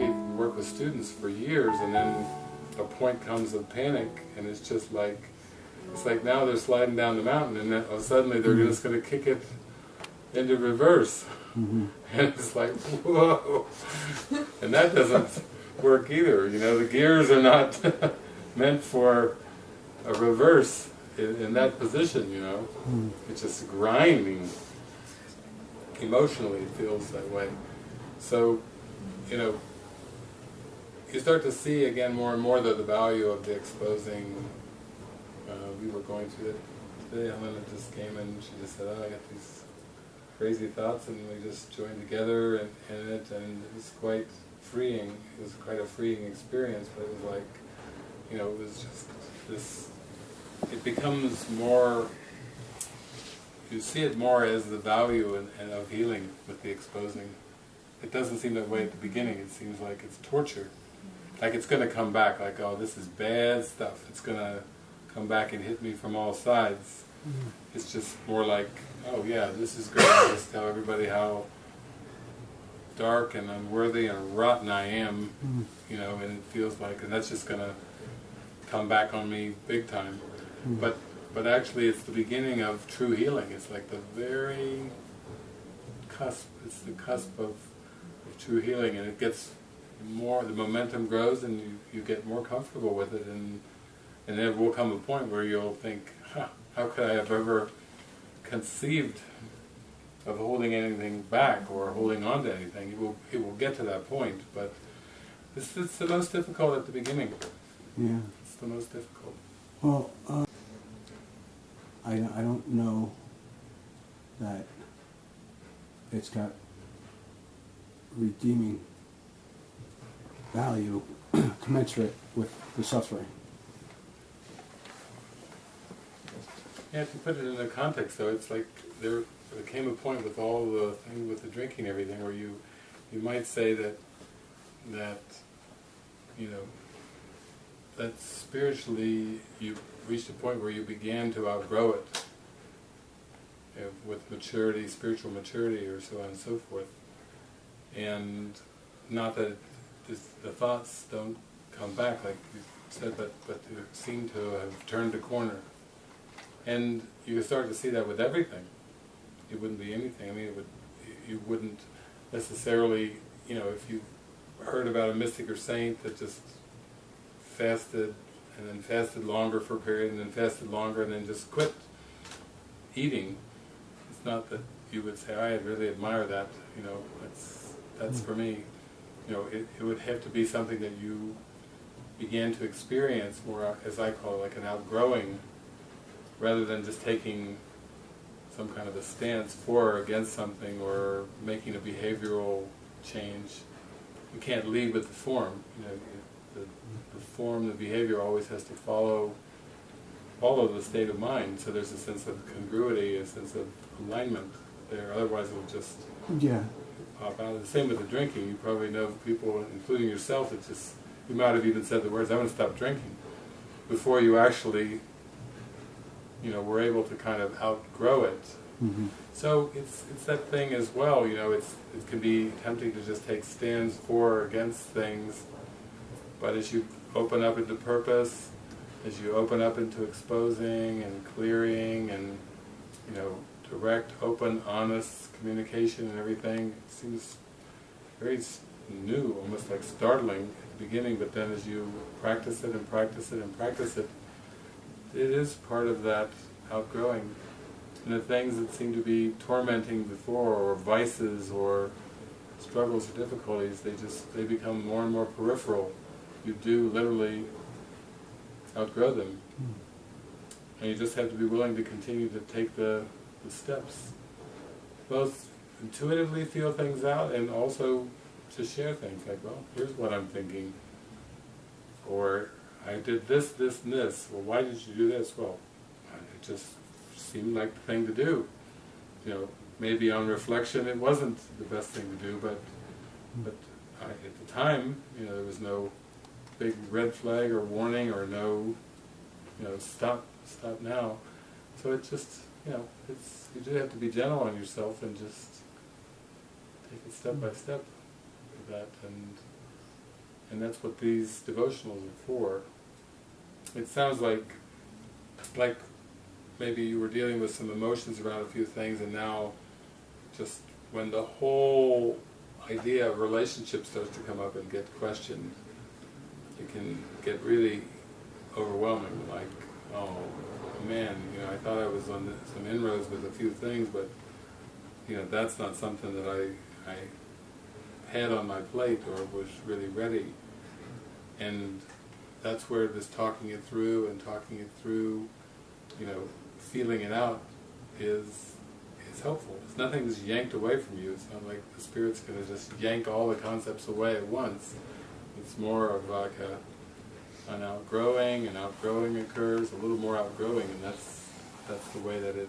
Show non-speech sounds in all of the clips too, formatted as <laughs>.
Worked with students for years and then a point comes of panic and it's just like, it's like now they're sliding down the mountain and then suddenly they're mm-hmm. just going to kick it into reverse. Mm-hmm. <laughs> And it's like, whoa! And that doesn't work either, you know, the gears are not <laughs> meant for a reverse in, in that position, you know. Mm-hmm. It's just grinding. Emotionally it feels that way. So, you know, you start to see again more and more the, the value of the exposing. Uh, we were going through it today, Helena just came and she just said, oh, I got these crazy thoughts and we just joined together and, in it and it was quite freeing. It was quite a freeing experience, but it was like, you know, it was just this, it becomes more, you see it more as the value and, and of healing with the exposing. It doesn't seem that way at the beginning, it seems like it's torture. Like it's going to come back, like, oh, this is bad stuff. It's going to come back and hit me from all sides. Mm-hmm. It's just more like, oh yeah, this is great. I just tell everybody how dark and unworthy and rotten I am, mm-hmm. you know, and it feels like, and that's just going to come back on me big time. Mm-hmm. But but actually it's the beginning of true healing. It's like the very cusp, it's the cusp of, of true healing and it gets more, the momentum grows and you, you get more comfortable with it and and there will come a point where you'll think, huh, how could I have ever conceived of holding anything back or holding on to anything? It will, it will get to that point, but it's, it's the most difficult at the beginning. Yeah. It's the most difficult. Well, uh, I, I don't know that it's got redeeming value <clears throat> commensurate with the suffering. Yeah, you put it in the context though, it's like there, there came a point with all the thing with the drinking and everything where you, you might say that, that, you know, that spiritually you reached a point where you began to outgrow it you know, with maturity, spiritual maturity or so on and so forth. And not that this, the thoughts don't come back like you said, but, but you seem to have turned a corner. And you start to see that with everything. It wouldn't be anything. I mean, it would. You wouldn't necessarily, you know, if you heard about a mystic or saint that just fasted and then fasted longer for a period and then fasted longer and then just quit eating. It's not that you would say, I really admire that. You know, that's that's hmm. for me. You know, it, it would have to be something that you began to experience more, as I call it, like an outgrowing rather than just taking some kind of a stance for or against something or making a behavioral change. You can't lead with the form. You know, the, the form, the behavior always has to follow follow the state of mind. So there's a sense of congruity, a sense of alignment there. Otherwise, it will just Yeah. Pop out. The same with the drinking. You probably know people, including yourself, that just you might have even said the words, "I'm going to stop drinking," before you actually you know, we're able to kind of outgrow it. hmm So it's it's that thing as well, you know, it's it can be tempting to just take stands for or against things, but as you open up into purpose, as you open up into exposing and clearing and, you know, direct, open, honest communication and everything, it seems very new, almost like startling at the beginning, but then as you practice it and practice it and practice it, it is part of that outgrowing. And the things that seem to be tormenting before, or vices, or struggles or difficulties, they just, they become more and more peripheral. You do literally outgrow them. Hmm. And you just have to be willing to continue to take the, the steps. Both intuitively feel things out and also to share things like, well, here's what I'm thinking. Or, I did this, this, and this. Well, why did you do this? Well, it just seemed like the thing to do. You know, maybe on reflection it wasn't the best thing to do, but but I, at the time, you know, there was no big red flag or warning or no, you know, stop, stop now. So it just, you know, it's you do have to be gentle on yourself and just take it step by step with that and And that's what these devotionals are for. It sounds like, like maybe you were dealing with some emotions around a few things and now just when the whole idea of relationship starts to come up and get questioned, it can get really overwhelming, like, oh man, you know, I thought I was on some inroads with a few things, but you know, that's not something that I, I had on my plate or was really ready. And that's where this talking it through and talking it through, you know, feeling it out is is helpful. It's nothing's yanked away from you. It's not like the spirit's going to just yank all the concepts away at once. It's more of like a, an outgrowing, and outgrowing occurs, a little more outgrowing, and that's that's the way that it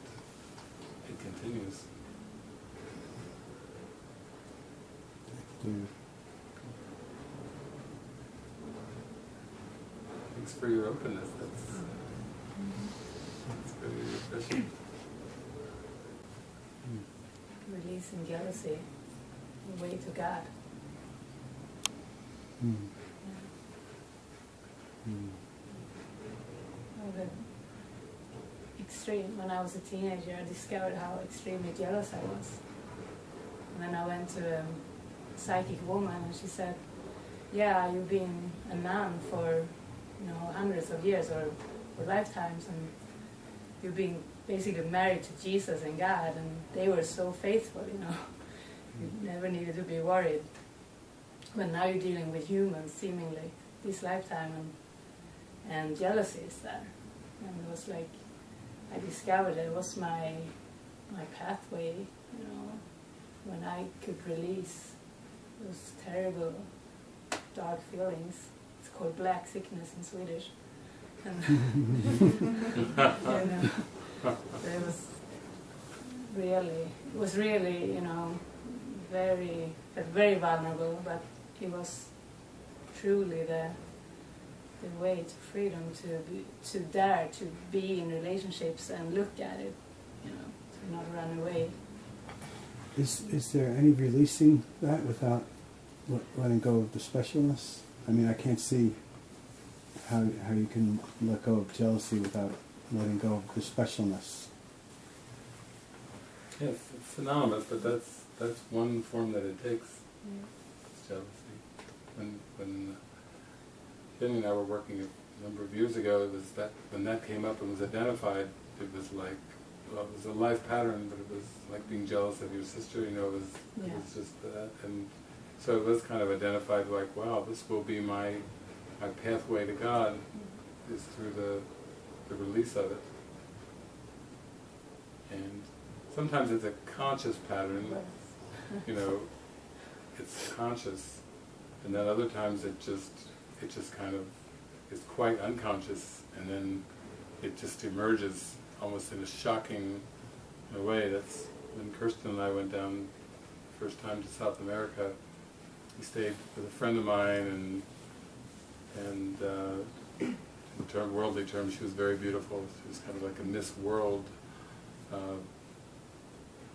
it continues. Dude. Thanks for your openness. That's that's really refreshing. Releasing jealousy, the way to God. Mm. Yeah. Mm. Oh, the Hmm. extreme. When I was a teenager, I discovered how extremely jealous I was. And then I went to a psychic woman, and she said, "Yeah, you've been a nun for, you know, hundreds of years or, or lifetimes, and you've been basically married to Jesus and God, and they were so faithful, you know. Hmm. You never needed to be worried. But now you're dealing with humans, seemingly this lifetime, and and jealousy is there. And it was like I discovered it was my my pathway, you know, when I could release those terrible dark feelings. It's called black sickness in Swedish. And <laughs> you know, it was really it was really, you know, very very vulnerable, but it was truly the the way to freedom to be, to dare to be in relationships and look at it, you know, to not run away. Is is there any releasing that without letting go of the specialness? I mean, I can't see how how you can let go of jealousy without letting go of the specialness. Yes, it's synonymous, but that's that's one form that it takes. It's jealousy. When when Jenny and I were working a number of years ago, it was that when that came up and was identified, it was like well, it was a life pattern, but it was like being jealous of your sister. You know, it was it was just that, and so it was kind of identified like, wow, this will be my my pathway to God is through the the release of it. And sometimes it's a conscious pattern, you know, it's conscious, and then other times it just, it just kind of is quite unconscious, and then it just emerges almost in a shocking way. That's when Kirsten and I went down the first time to South America. We stayed with a friend of mine, and and uh, in term, worldly terms, she was very beautiful. She was kind of like a Miss World. Uh,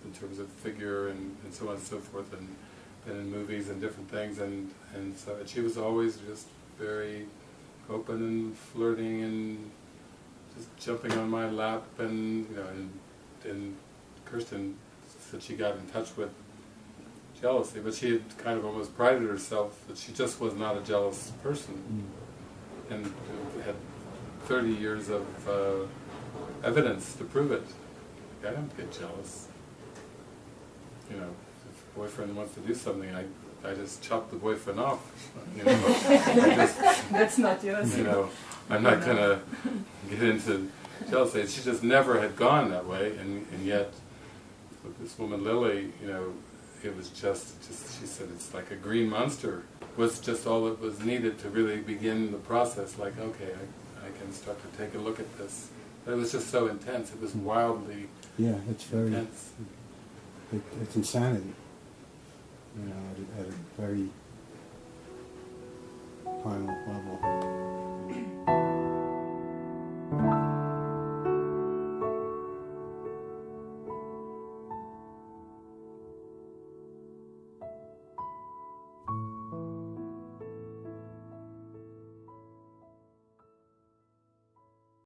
in terms of figure and, and so on and so forth, and been in movies and different things, and and so and she was always just very open and flirting and just jumping on my lap, and you know, and and Kirsten said she got in touch with jealousy, but she had kind of almost prided herself that she just was not a jealous person, Mm. and had 30 years of uh, evidence to prove it. I don't get jealous you know, if a boyfriend wants to do something, I, I just chopped the boyfriend off. <laughs> You know, <laughs> just, That's not yours. you know, I'm not gonna get into jealousy. She just never had gone that way, and and yet with this woman Lily, you know, it was just just she said it's like a green monster was just all that was needed to really begin the process. Like okay, I, I can start to take a look at this. But it was just so intense. It was wildly Yeah, it's very intense. it, it's insanity. You know, at a, at a very